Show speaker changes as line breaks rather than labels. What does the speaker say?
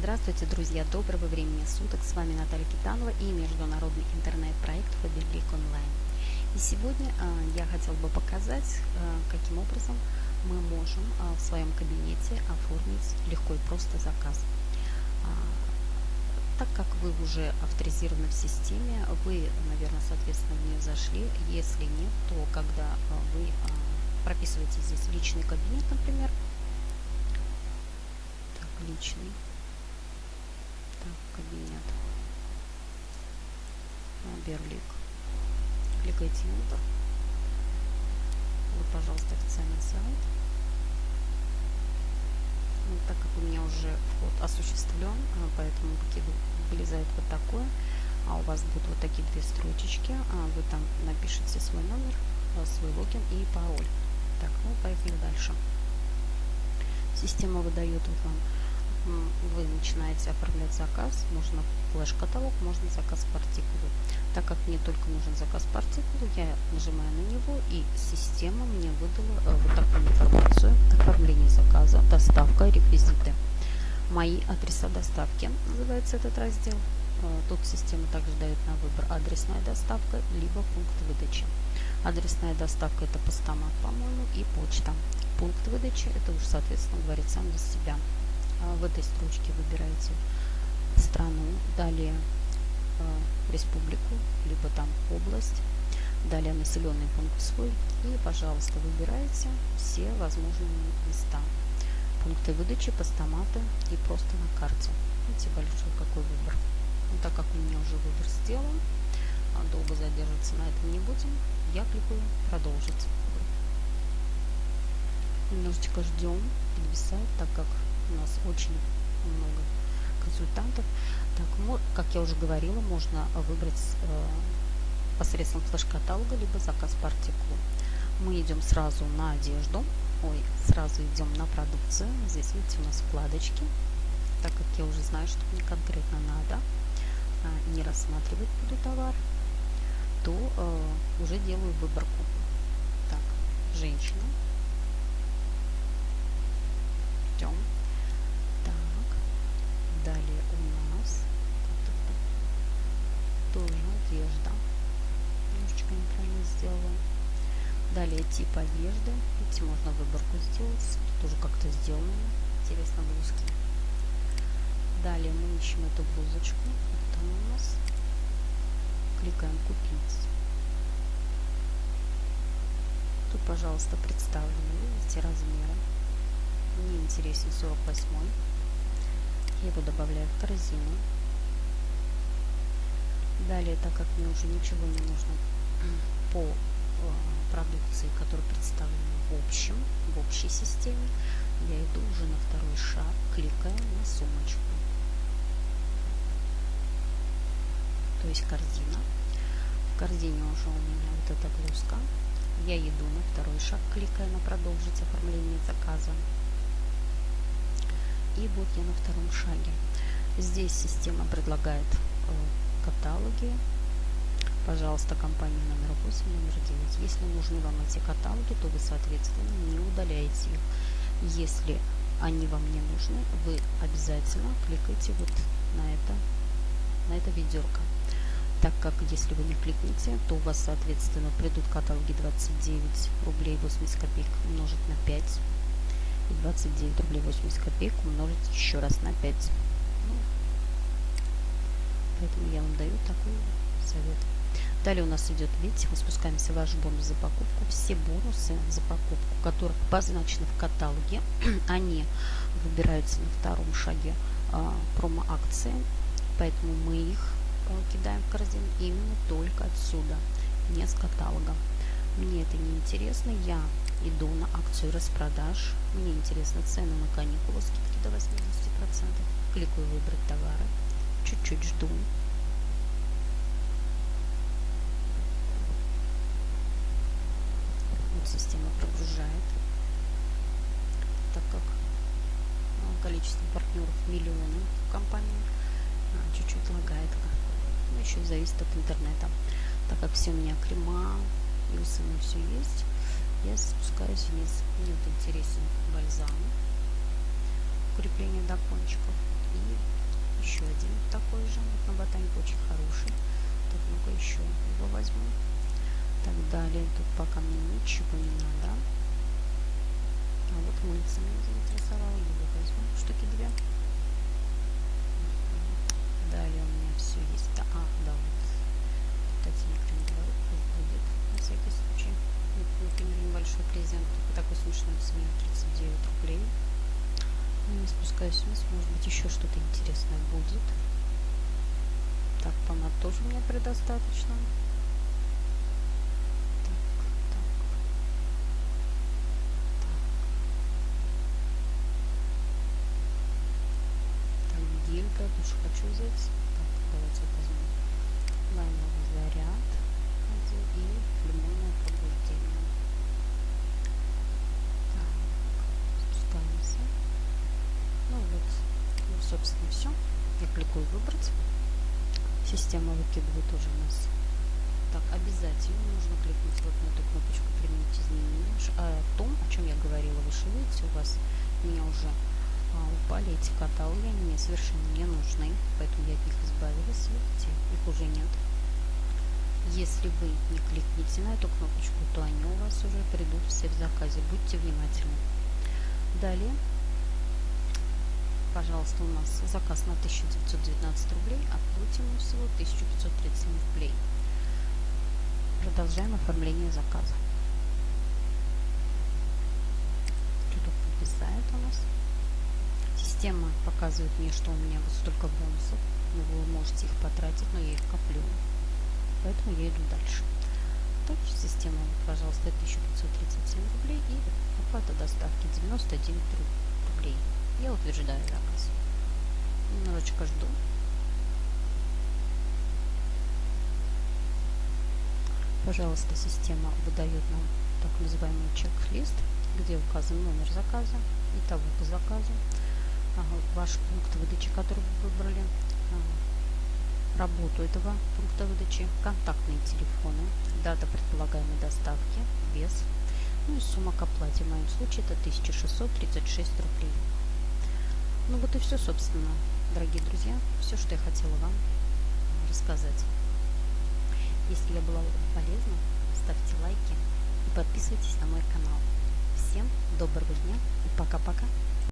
Здравствуйте, друзья! Доброго времени суток! С вами Наталья Китанова и международный интернет-проект Фаберлик Онлайн. И сегодня э, я хотела бы показать, э, каким образом мы можем э, в своем кабинете оформить легко и просто заказ. А, так как вы уже авторизированы в системе, вы, наверное, соответственно, в нее зашли. Если нет, то когда вы прописываете здесь личный кабинет, например, так, личный, кабинет, Берлик, кликайте Enter, вот, пожалуйста, официальный сайт. Ну, так как у меня уже вход осуществлен, а, поэтому вылезает вот такое, а у вас будут вот такие две строчечки, а вы там напишите свой номер, а, свой логин и пароль. Так, ну поехали дальше. Система выдает вот вам, вы начинаете оформлять заказ, можно флеш-каталог, можно заказ по артикулу. Так как мне только нужен заказ по артикулу, я нажимаю на него, и система мне выдала э, вот такую информацию. Оформление заказа, доставка, реквизиты. Мои адреса доставки называется этот раздел. Э, тут система также дает на выбор адресная доставка, либо пункт выдачи. Адресная доставка это постамат, по-моему, и почта. Пункт выдачи это уже, соответственно, говорит сам за себя. А в этой строчке выбираете страну, далее э, республику, либо там область, далее населенный пункт свой и, пожалуйста, выбираете все возможные места. Пункты выдачи, постаматы и просто на карте. Видите, большой какой выбор. Ну, так как у меня уже выбор сделан, а долго задерживаться на этом не будем, я кликаю «Продолжить». Немножечко ждем, подвисает, так как у нас очень много консультантов. Так, как я уже говорила, можно выбрать э, посредством флеш-каталога, либо заказ по артикулу. Мы идем сразу на одежду, ой, сразу идем на продукцию. Здесь, видите, у нас вкладочки. Так как я уже знаю, что мне конкретно надо, а, не рассматривать буду товар, то э, уже делаю выборку. Так, женщина. Ждем. Так, далее у нас тоже одежда. Немножечко неправильно сделала. Далее тип одежды. Видите, можно выборку сделать. Тоже как-то сделано. Интересно, блузки. Далее мы ищем эту блузочку. Вот она у нас кликаем «Купить». Тут, пожалуйста, представлены, видите, размеры. Мне интересен 48 Я его добавляю в корзину. Далее, так как мне уже ничего не нужно по продукции, которая представлена в общем, в общей системе, я иду уже на второй шаг, кликаю на сумочку. то есть корзина. В корзине уже у меня вот эта блузка. Я иду на второй шаг, кликая на продолжить оформление заказа. И вот я на втором шаге. Здесь система предлагает э, каталоги. Пожалуйста, компания номер 8, номер 9. Если нужны вам эти каталоги, то вы, соответственно, не удаляете их. Если они вам не нужны, вы обязательно кликайте вот на это, на это ведерко так как если вы не кликните, то у вас, соответственно, придут каталоги 29 рублей 80 копеек умножить на 5 и 29 рублей 80 копеек умножить еще раз на 5. Ну, поэтому я вам даю такой совет. Далее у нас идет, видите, мы спускаемся в ваш бонус за покупку. Все бонусы за покупку, которые обозначены в каталоге, они выбираются на втором шаге а, промо-акции, поэтому мы их кидаем в корзину именно только отсюда, не с каталога. Мне это не интересно, я иду на акцию распродаж, мне интересны цены на каникулы, скидки до 80%, кликаю выбрать товары, чуть-чуть жду. Вот система прогружает, так как ну, количество партнеров миллионы в компании, а, чуть-чуть лагает ну, еще зависит от интернета. Так как все у меня крема и у сына все есть, я спускаюсь вниз. Мне вот интересен бальзам, укрепление до кончиков. И еще один такой же. Вот на ботанику очень хороший. Так, ну-ка еще его возьму. Так далее. Тут пока мне ничего не надо. Вот мыльца меня заинтересовало. Его возьму. Штуки две. Далее у меня все есть. Да, а, да, вот. Не говорит, пусть будет. На всякий случай. Например, небольшой презент. Такой смешной цене 39 рублей. Ну, не спускаюсь вниз. Может быть, еще что-то интересное будет. Так, помад тоже меня предостаточно. гелька, душ хочу взять. Так, давайте возьмем лаймовый заряд и лимонное пробуждение. Так, спускаемся. Ну вот, ну, собственно, все. Кликаю выбрать. Система выкидывает уже у нас. Так, обязательно нужно кликнуть вот на эту кнопочку «Применить изменения». А о том, о чем я говорила выше, видите, у вас меня уже а, упали эти каталоги, они мне совершенно не нужны, поэтому я от них избавилась, видите, их уже нет. Если вы не кликните на эту кнопочку, то они у вас уже придут все в заказе, будьте внимательны. Далее, пожалуйста, у нас заказ на 1919 рублей, а всего 1537 рублей. Продолжаем оформление заказа. Что-то подписает у нас. Система показывает мне, что у меня вот столько бонусов. Но вы можете их потратить, но я их коплю. Поэтому я иду дальше. Также система, пожалуйста, 1537 рублей и оплата доставки 99 рублей. Я утверждаю заказ. Немножечко жду. Пожалуйста, система выдает нам так называемый чек-лист, где указан номер заказа, и того по заказу, ваш пункт выдачи, который вы выбрали, работу этого пункта выдачи, контактные телефоны, дата предполагаемой доставки, вес, ну и сумма к оплате. В моем случае это 1636 рублей. Ну вот и все, собственно, дорогие друзья, все, что я хотела вам рассказать. Если я была вам полезна, ставьте лайки и подписывайтесь на мой канал. Всем доброго дня и пока-пока.